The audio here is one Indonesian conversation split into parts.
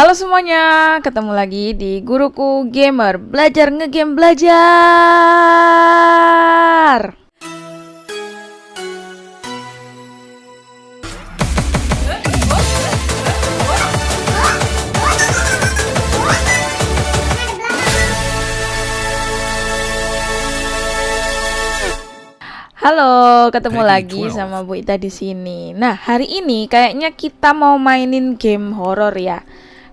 Halo semuanya, ketemu lagi di Guruku Gamer Belajar ngegame belajar Halo, ketemu lagi sama Bu Ita di sini. Nah, hari ini kayaknya kita mau mainin game horor ya.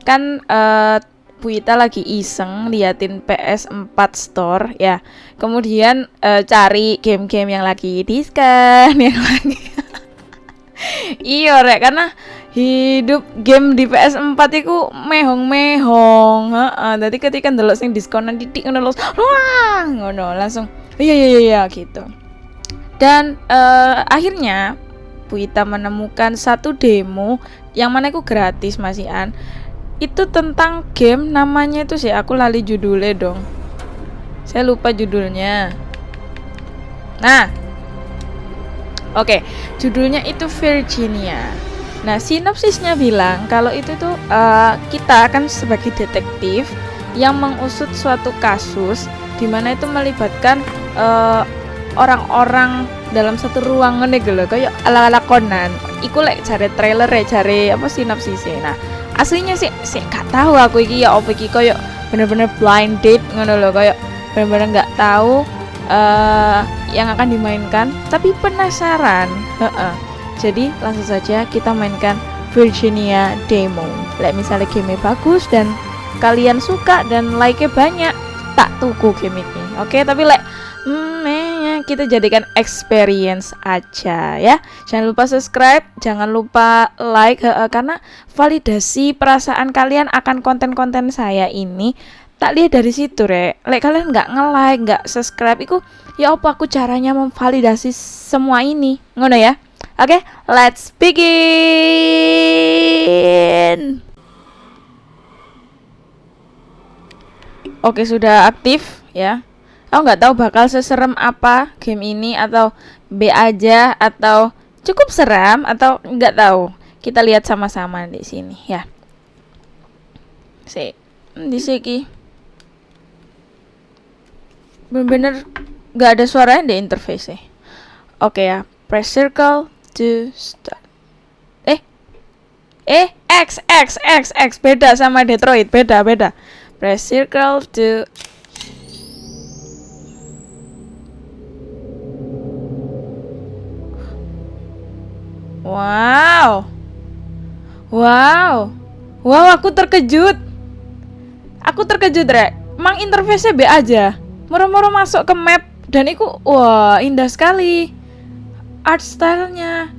Kan uh, Bu Ita lagi iseng liatin PS4 Store ya. Kemudian uh, cari game-game yang lagi diskon, yang lagi Iya, rek, karena hidup game di PS4 itu mehong-mehong, heeh. Dadi ketika ndelok sing diskonan titik ngono wah, ngono langsung iya iya iya, iya gitu dan uh, akhirnya Bu Ita menemukan satu demo yang mana itu gratis Mas Ian itu tentang game namanya itu sih aku lali judulnya dong. Saya lupa judulnya. Nah. Oke okay, judulnya itu Virginia. Nah sinopsisnya bilang kalau itu tuh uh, kita akan sebagai detektif yang mengusut suatu kasus di mana itu melibatkan uh, orang-orang dalam satu ruangan nih gitu kayak ala-ala Conan. Iku lek cari trailer ya cari apa sinopsisnya. Nah aslinya sih sih gak tahu aku iki ya apa iki kayak bener-bener blind date ngono loh kayak bener-bener nggak tahu uh, yang akan dimainkan. Tapi penasaran jadi langsung saja kita mainkan Virginia Demo. Like misalnya game bagus dan kalian suka dan like-nya banyak tak tuku game ini. Oke okay, tapi like kita jadikan experience aja ya. Jangan lupa subscribe, jangan lupa like karena validasi perasaan kalian akan konten-konten saya ini. Tak lihat dari situ re like kalian nggak nge-like nggak subscribe itu ya apa aku caranya memvalidasi semua ini? Ngono ya? Oke okay, let's begin. Oke sudah aktif ya Aku nggak tahu bakal seserem apa game ini atau B aja atau cukup seram atau nggak tahu. Kita lihat sama-sama di sini ya. Si di sini bener-bener nggak ada suaranya di interface. Oke ya, press circle to start. Eh, eh, X X X X beda sama Detroit, beda beda. Press circle to Wow. Wow. Wow, aku terkejut. Aku terkejut, Rek. Mang interface-nya B aja. Moro-moro masuk ke map dan itu wah, indah sekali. Art style-nya.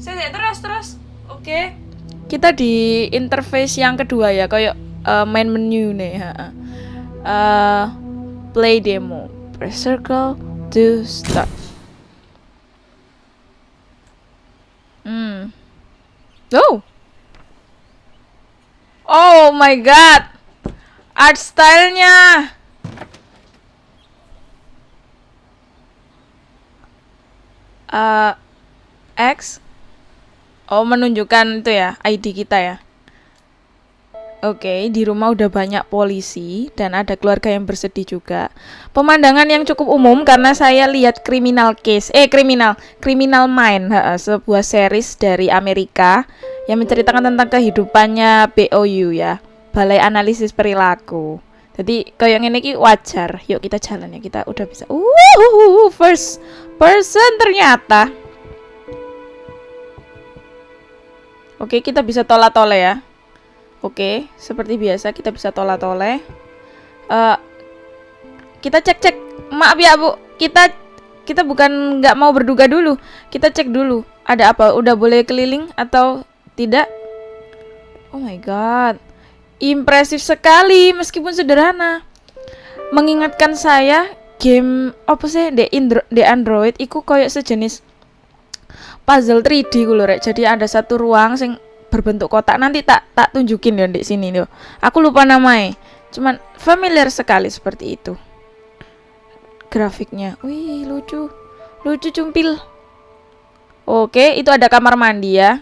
Saya terus terus. Oke. Okay. Kita di interface yang kedua ya, kayak uh, main menu nih, Uh, play demo. Press circle to start. Hmm. Oh. Oh my god. Art stylenya. Uh, X. Oh, menunjukkan itu ya, ID kita ya. Oke, di rumah udah banyak polisi dan ada keluarga yang bersedih juga. Pemandangan yang cukup umum karena saya lihat kriminal case, eh kriminal, kriminal mind, sebuah series dari Amerika yang menceritakan tentang kehidupannya BOU ya, Balai Analisis Perilaku. Jadi kayak ini ki wajar. Yuk kita jalan ya, kita udah bisa. Uh, first person ternyata. Oke, kita bisa tola-tole ya. Oke, seperti biasa kita bisa tola-tole. Uh, kita cek-cek. Maaf ya, Bu. Kita kita bukan nggak mau berduga dulu. Kita cek dulu. Ada apa? Udah boleh keliling atau tidak? Oh my god. Impresif sekali meskipun sederhana. Mengingatkan saya game apa sih di, Indro, di Android iku koyok sejenis puzzle 3D gue. Jadi ada satu ruang sing berbentuk kotak nanti tak tak tunjukin ya di sini loh aku lupa namanya cuman familiar sekali seperti itu. Grafiknya wih lucu lucu cumpil. Oke itu ada kamar mandi ya.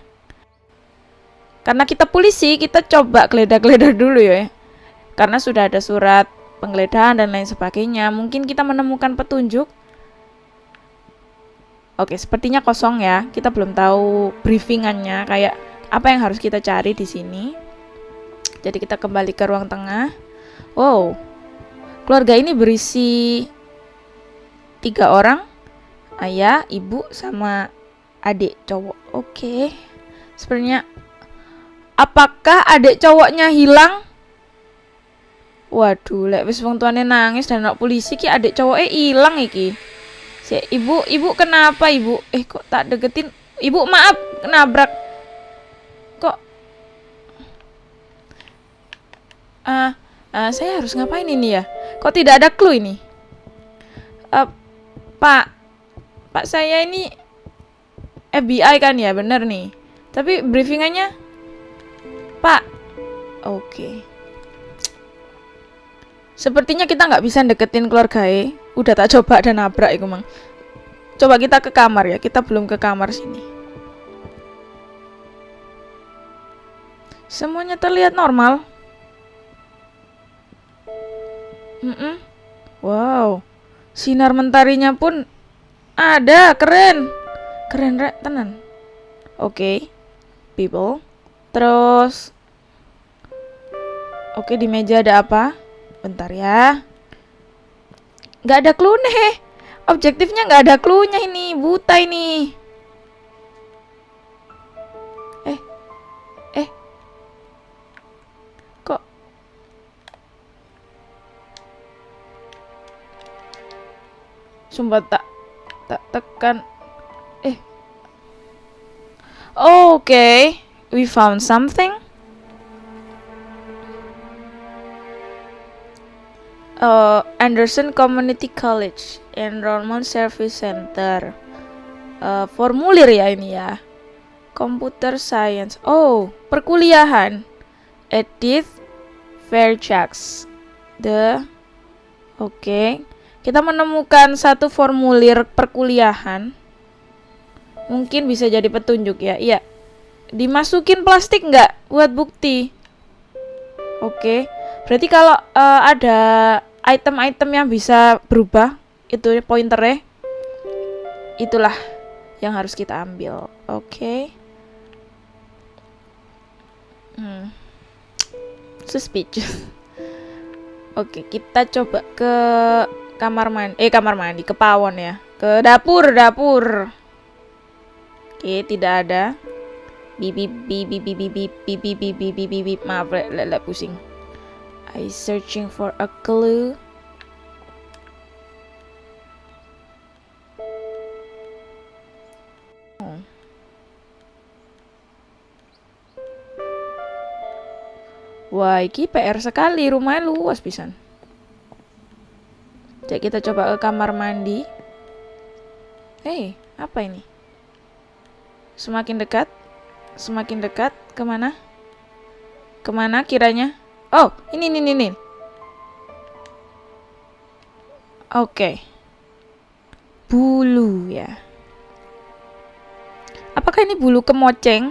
Karena kita polisi kita coba geledah-geledah dulu ya. Karena sudah ada surat penggeledahan dan lain sebagainya mungkin kita menemukan petunjuk. Oke sepertinya kosong ya. Kita belum tahu briefingannya kayak apa yang harus kita cari di sini jadi kita kembali ke ruang tengah wow keluarga ini berisi tiga orang ayah ibu sama adik cowok oke sebenarnya Apakah adik cowoknya hilang? Waduh, lek wis wong tuane nangis dan nak polisi ki adik cowoknya hilang iki. Si ibu, ibu kenapa ibu? Eh kok tak deketin? Ibu maaf nabrak. Uh, uh, saya harus ngapain ini ya? Kok tidak ada clue ini? Uh, Pak, Pak saya ini FBI kan ya, bener nih. Tapi briefingannya Pak. Oke. Okay. Sepertinya kita nggak bisa deketin keluarga E. Udah tak coba dan nabrak itu mang. Coba kita ke kamar ya. Kita belum ke kamar sini. Semuanya terlihat normal. Mm -mm. Wow. Sinar mentarinya pun ada, keren. Keren, rek, tenan. Oke. Okay. People. Terus Oke, di meja ada apa? Bentar ya. Gak ada clue nih. Objektifnya gak ada clue-nya ini. Buta ini. Sumpah tak tak tekan. Eh. Oke. Okay. We found something. uh, Anderson Community College Enrollment Service Center uh, formulir ya ini ya Computer Science oh perkuliahan Edith Fairfax the oke okay. Kita menemukan satu formulir perkuliahan. Mungkin bisa jadi petunjuk ya. Iya. Dimasukin plastik nggak buat bukti? Oke. Berarti kalau uh, ada item-item yang bisa berubah itu pointernya itulah yang harus kita ambil. Oke. Okay. hmm. suspicious. Oke kita coba ke kamar mandi eh kamar mandi ke pawon ya ke dapur dapur oke tidak ada bibi bibi bibi bibi bibi bibi bibi maaf lele pusing I searching for a clue. Oh. Wah, ini PR sekali, rumahnya luas pisan. Jadi kita coba ke kamar mandi. Hei, apa ini? Semakin dekat, semakin dekat, ke mana? Ke mana kiranya? Oh, ini, ini, ini. Oke. Okay. Bulu ya. Apakah ini bulu kemoceng?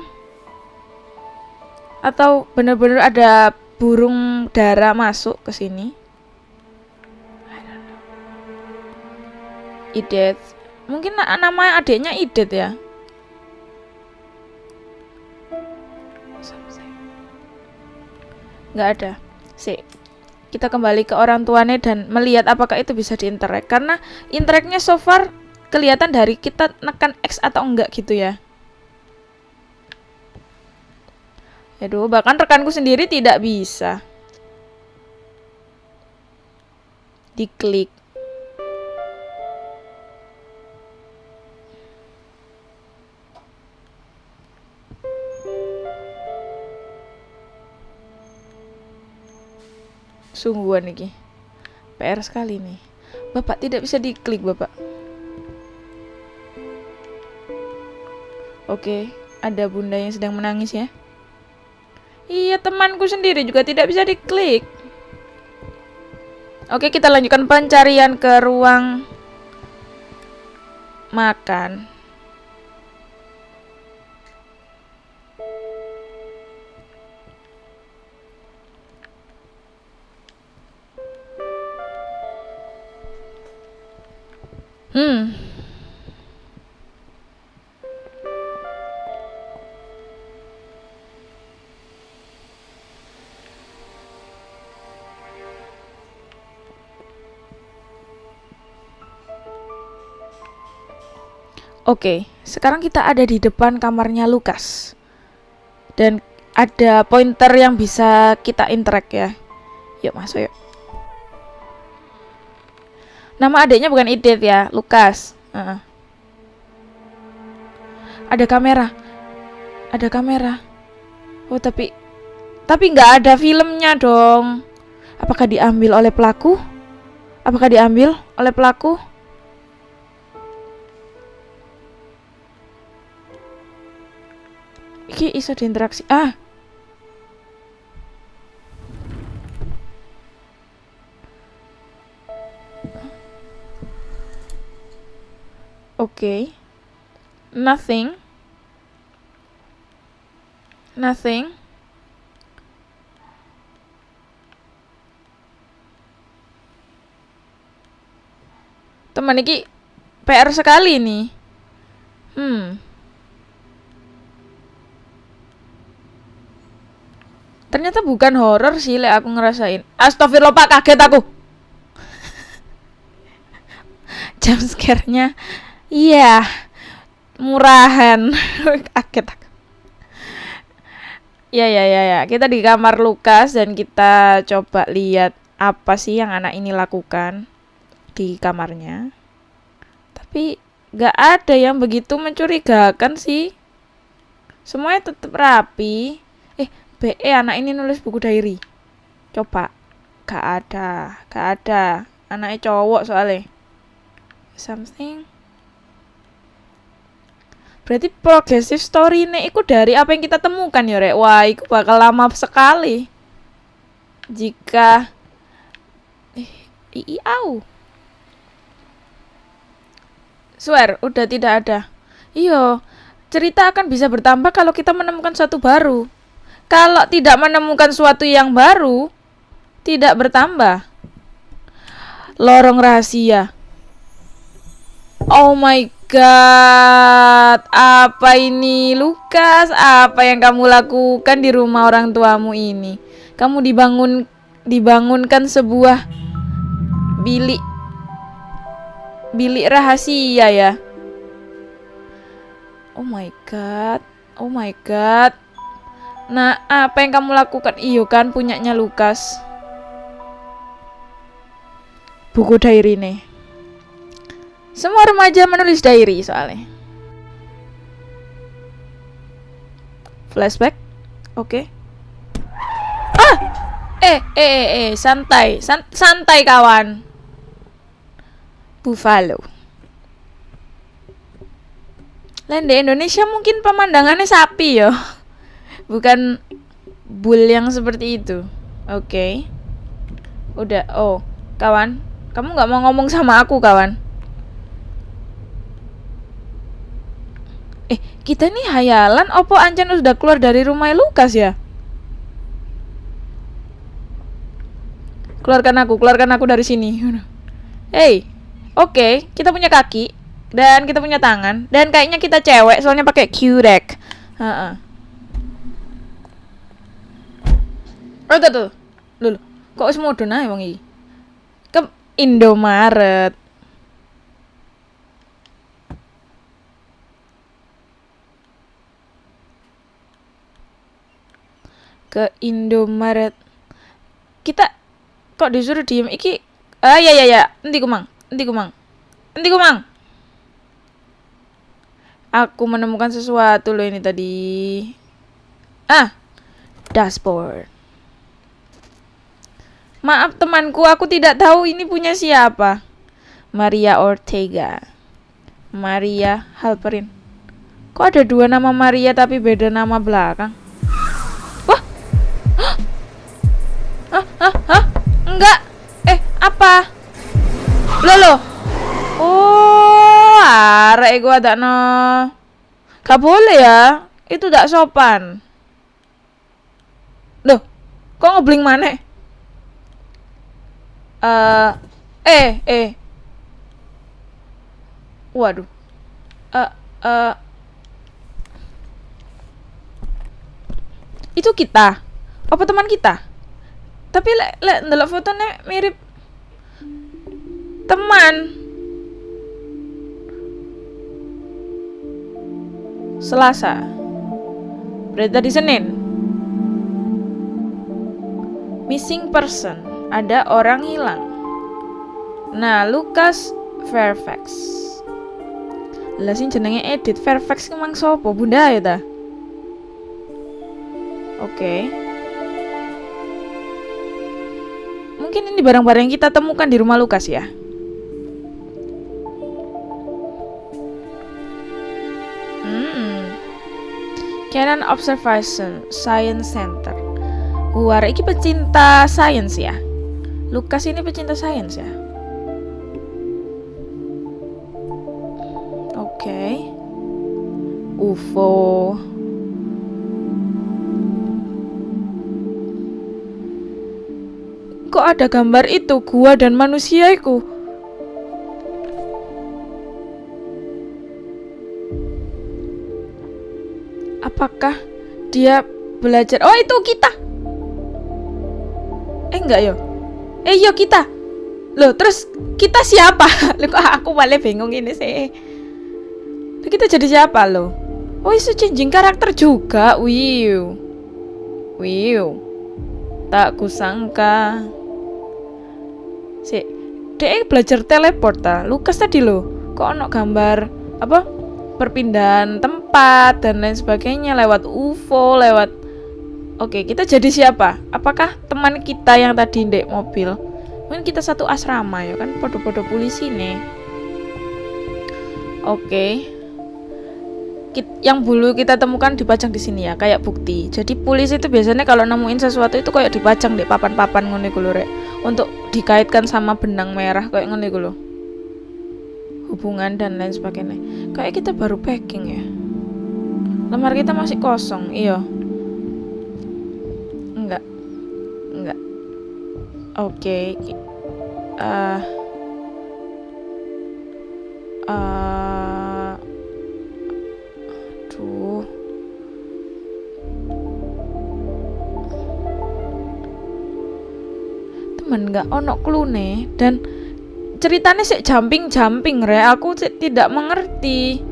Atau benar-benar ada burung dara masuk ke sini? Idet. Mungkin nama adiknya Idet ya. nggak ada sih kita kembali ke orang tuanya dan melihat apakah itu bisa diinterek karena intereknya so far kelihatan dari kita nekan X atau enggak gitu ya Aduh, bahkan rekanku sendiri tidak bisa. Diklik. Sungguhan nih PR sekali nih Bapak tidak bisa diklik Bapak. Oke ada bunda yang sedang menangis ya. Iya temanku sendiri juga tidak bisa diklik. Oke kita lanjutkan pencarian ke ruang makan Hmm. Oke, sekarang kita ada di depan kamarnya Lukas. Dan ada pointer yang bisa kita interact ya. Yuk masuk yuk. Nama adiknya bukan Idit ya, Lukas. Uh. Ada kamera. Ada kamera. Oh, tapi tapi nggak ada filmnya dong. Apakah diambil oleh pelaku? Apakah diambil oleh pelaku? Iki iso diinteraksi. Ah. Okay. Nothing. Nothing. Teman iki PR sekali nih. Hmm. Ternyata bukan horor sih, lek aku ngerasain. Astagfirullah Pak, kaget aku. Jam scare-nya iya murahan. kaget. Ya ya ya ya, kita di kamar Lukas dan kita coba lihat apa sih yang anak ini lakukan di kamarnya. Tapi gak ada yang begitu mencurigakan sih. Semuanya tetap rapi. BE anak ini nulis buku diary coba gak ada gak ada anaknya cowok soalnya something berarti progressive story ini itu dari apa yang kita temukan ya rek? Wah itu bakal lama sekali. Jika eh ii au. Swear udah tidak ada. Iyo cerita akan bisa bertambah kalau kita menemukan satu baru. Kalau tidak menemukan suatu yang baru, tidak bertambah. Lorong rahasia. Oh my god, apa ini Lukas? Apa yang kamu lakukan di rumah orang tuamu ini? Kamu dibangun dibangunkan sebuah bilik bilik rahasia ya. Oh my god. Oh my god. Nah, apa yang kamu lakukan? Iyo kan punyanya Lukas. Buku diary nih. Semua remaja menulis diary soalnya. Flashback. Oke. Okay. Ah! Eh, eh, eh, eh, santai. San santai kawan. Buffalo. Lain di Indonesia mungkin pemandangannya sapi ya bukan bull yang seperti itu oke okay. udah oh kawan kamu nggak mau ngomong sama aku kawan eh kita nih hayalan opo Ancan sudah keluar dari rumah Lukas ya keluarkan aku keluarkan aku dari sini hey oke okay, kita punya kaki dan kita punya tangan dan kayaknya kita cewek soalnya pakai uh -uh. Oh, tuh, tuh. Kok modern ae wong iki? Ke Indomaret. Ke Indomaret. Kita kok disuruh diem iki? Ah ya ya ya, nanti kumang. Nanti kumang. Nanti kumang. Aku menemukan sesuatu loh ini tadi. Ah, dashboard. Maaf temanku, aku tidak tahu ini punya siapa. Maria Ortega. Maria Halperin. Kok ada dua nama Maria tapi beda nama belakang? Hah? Enggak. Eh, apa? Loh, loh. Oh, arek gua tak no. Gak boleh ya. Itu tak sopan. Loh, kok ngebling mana? uh, eh eh Waduh. Eh uh, uh, Itu kita. Apa teman kita? Tapi lek lek ndelok fotonya mirip teman. Selasa. Berita di Senin. Missing person. Ada orang hilang. Nah, Lucas Fairfax. Lah sing jenenge Edit Fairfax ki mang sapa? Bunda ya ta? Oke. Okay. Mungkin ini barang-barang yang kita temukan di rumah Lukas ya. Hmm. Canon Observation Science Center. Wah, ini pecinta sains ya. Lukas ini pecinta sains ya. Oke. Okay. UFO. Ada gambar itu gua dan manusia itu apakah dia belajar? Oh itu kita. Eh enggak yo. Eh yo kita. Loh terus kita siapa? Loh aku malah bingung ini sih? Loh, kita jadi siapa loh? Oh itu changing karakter juga. Wiu. Wiu. Tak kusangka si dia belajar teleport ta? Lukas tadi lo kok ono gambar apa perpindahan tempat dan lain sebagainya lewat UFO lewat oke kita jadi siapa? Apakah teman kita yang tadi ndek mobil? Mungkin kita satu asrama ya kan podo-podo polisi nih. Oke. Yang dulu kita temukan dipajang di sini ya kayak bukti. Jadi polisi itu biasanya kalau nemuin sesuatu itu kayak dipajang di papan-papan ngono rek untuk dikaitkan sama benang merah kayak ngono iku hubungan dan lain sebagainya. Kayak kita baru packing ya. Lemar kita masih kosong iya. Enggak. Enggak. Oke okay. uh, uh, temen nggak ono klune dan ceritanya sih jumping jumping re. Aku sih tidak mengerti.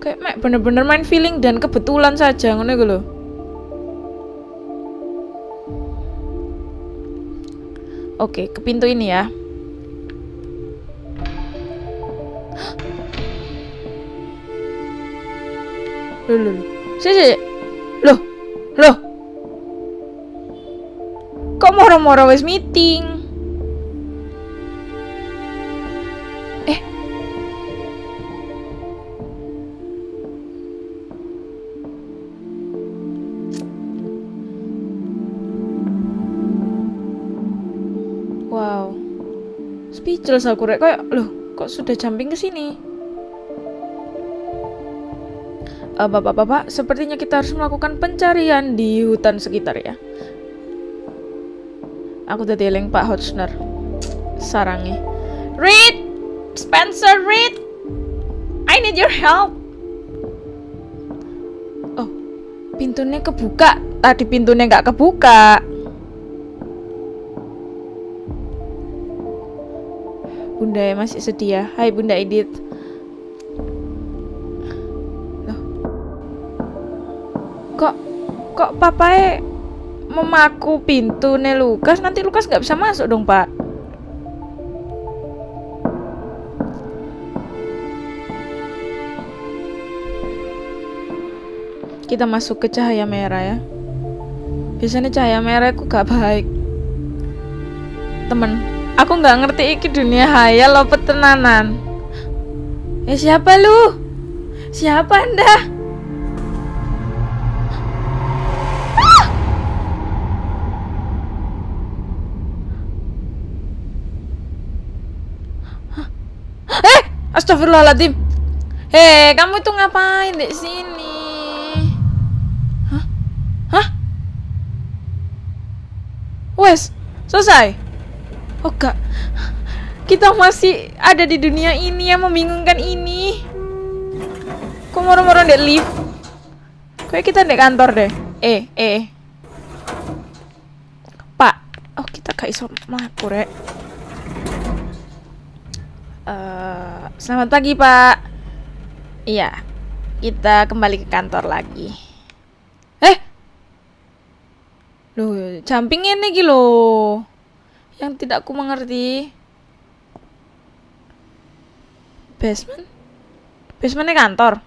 Kayak mek bener-bener main feeling dan kebetulan saja ngono gue loh Oke, ke pintu ini ya. Loh, loh, loh. Si, si. Loh, loh. Kok moro-moro wis meeting? Eh. Wow. Speechless aku rek kayak loh, kok sudah jumping ke sini? Bapak-bapak, sepertinya kita harus melakukan pencarian di hutan sekitar ya. Aku udah Pak Hotchner. Sarangi. Reed! Spencer Reed! I need your help! Oh, pintunya kebuka. Tadi pintunya nggak kebuka. Bunda ya masih sedih ya. Hai Bunda Edith. Kok papai memaku pintu nih Lukas? Nanti Lukas nggak bisa masuk dong pak. Kita masuk ke cahaya merah ya. Biasanya cahaya merah aku gak baik. Temen aku nggak ngerti iki dunia hayal lo petenanan eh siapa lu? Siapa anda Astagfirullahaladzim. Hei, kamu itu ngapain di sini? Hah? Hah? Wes, selesai. Oh. Kita masih ada di dunia ini yang membingungkan ini. Kok moro-moro ndek lift? Kayak kita ndek kantor deh. Eh, eh. Pak. Oh, kita gak iso mlaku rek. Uh, selamat pagi, Pak. Iya. Kita kembali ke kantor lagi. Eh, Loh, jumping ini gitu. Yang tidak ku mengerti. Basement? Basementnya kantor.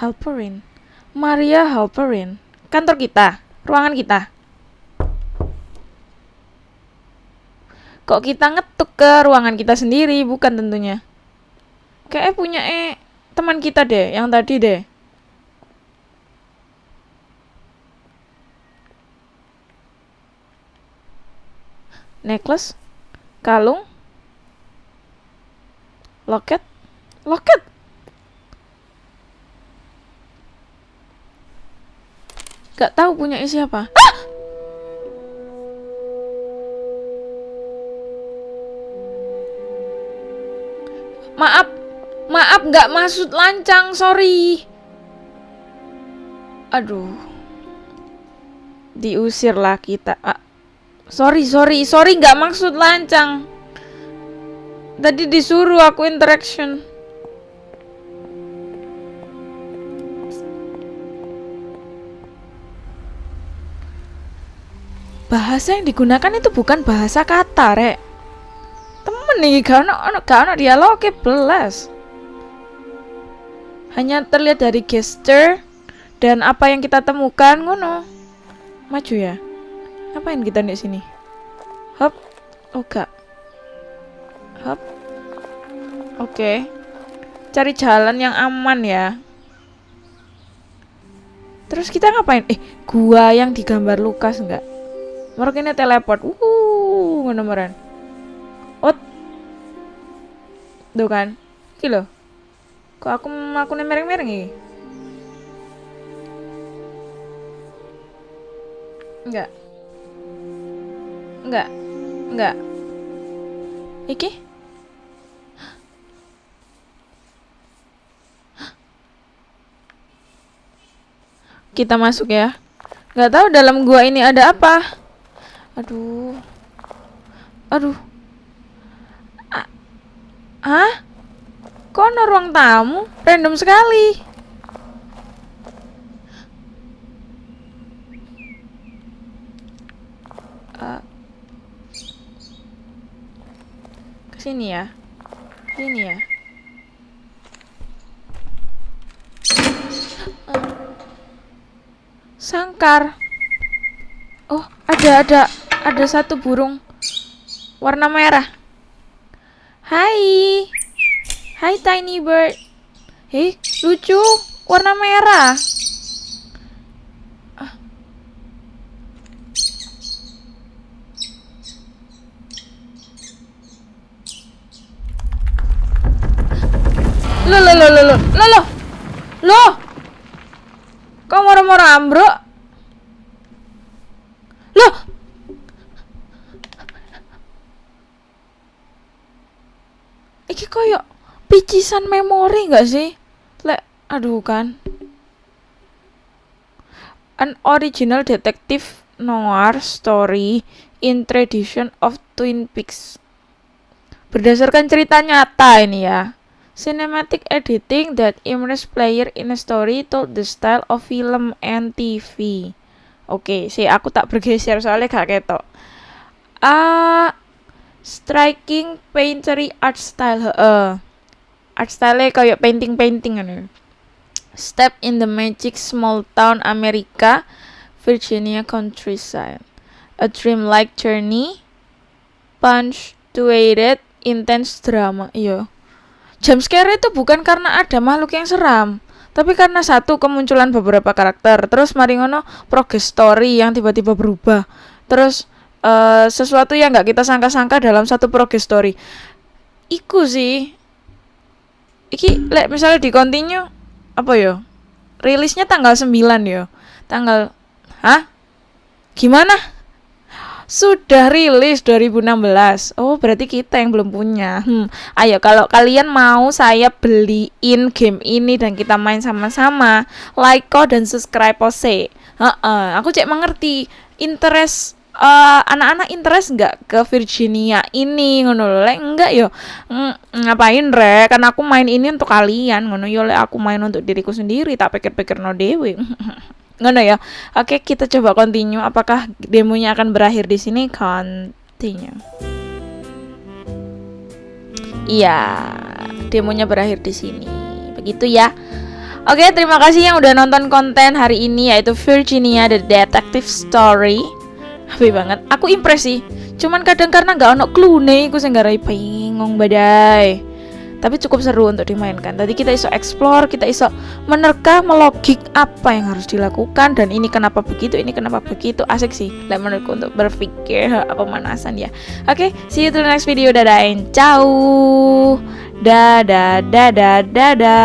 Halperin. Maria Halperin. Kantor kita, ruangan kita. Kok kita ngetuk ke ruangan kita sendiri, bukan tentunya. Kayak punya eh teman kita deh, yang tadi deh. necklace, kalung, loket, loket. Gak tahu punya siapa. Ah! Maaf, maaf gak maksud lancang, sorry. Aduh, diusirlah kita. Ah, Sorry, sorry, sorry nggak maksud lancang. Tadi disuruh aku interaction. Bahasa yang digunakan itu bukan bahasa kata, rek. Nih, gak ono, gak ono dialog belas. Hanya terlihat dari gesture dan apa yang kita temukan, ngono. Maju ya. Ngapain kita di sini? Hop. Oh. Hop. Oke. Okay. Cari jalan yang aman ya. Terus kita ngapain? Eh, gua yang digambar Lukas enggak? Mereka ini teleport. Uh, ngono Ot. Tuh kan. Kilo. Kok aku aku mereng-mereng ini? Enggak. Enggak. Enggak. Iki? Kita masuk ya. Enggak tahu dalam gua ini ada apa. Aduh. Aduh. Hah? Kok ada ruang tamu? Random sekali. Uh, Sini ya. Sini ya. Sangkar. Oh, ada ada ada satu burung warna merah. Hai. Hai tiny bird. Hei, lucu, warna merah. Lo lo lo lo lo lo lo lo kok ambro lo iki koyo picisan memori nggak sih lek aduh kan an original detective noir story in tradition of Twin Peaks berdasarkan cerita nyata ini ya Cinematic editing that immerse player in a story told the style of film and TV. Oke, okay, sih aku tak bergeser soalnya gak ketok. Ah, uh, striking painterly art style. Uh, art style kayak painting-painting anu. Step in the magic small town America, Virginia countryside. A dreamlike journey, punctuated intense drama. Iya scare itu bukan karena ada makhluk yang seram, tapi karena satu kemunculan beberapa karakter, terus maringono progress story yang tiba-tiba berubah, terus uh, sesuatu yang nggak kita sangka-sangka dalam satu progress story. Iku sih, iki lek misalnya di continue apa yo? Rilisnya tanggal 9 yo. Tanggal Hah? Gimana? Sudah rilis 2016. Oh, berarti kita yang belum punya. Hmm, ayo kalau kalian mau saya beliin game ini dan kita main sama-sama, like kok dan subscribe pose. Heeh, aku cek mengerti interest uh, anak-anak interest nggak ke Virginia ini ngono lho lek enggak yo. Mm, ngapain re kan aku main ini untuk kalian ngono. Yo aku main untuk diriku sendiri tak pikir-pikir no dewi ngono ya. Oke kita coba continue. Apakah demonya akan berakhir di sini? Continue. Iya demonya berakhir di sini. Begitu ya. Oke, terima kasih yang udah nonton konten hari ini yaitu Virginia the Detective Story. Happy banget. Aku impress sih. Cuman kadang karena nggak ono clue nih, aku nggak bingung badai. Tapi cukup seru untuk dimainkan. Tadi kita iso explore kita iso menerka melogik apa yang harus dilakukan dan ini kenapa begitu ini kenapa begitu. Asik sih lah menurutku untuk berpikir pemanasan ya. Oke okay, see you to the next video. Dadah ciao. Dadah dadah dadah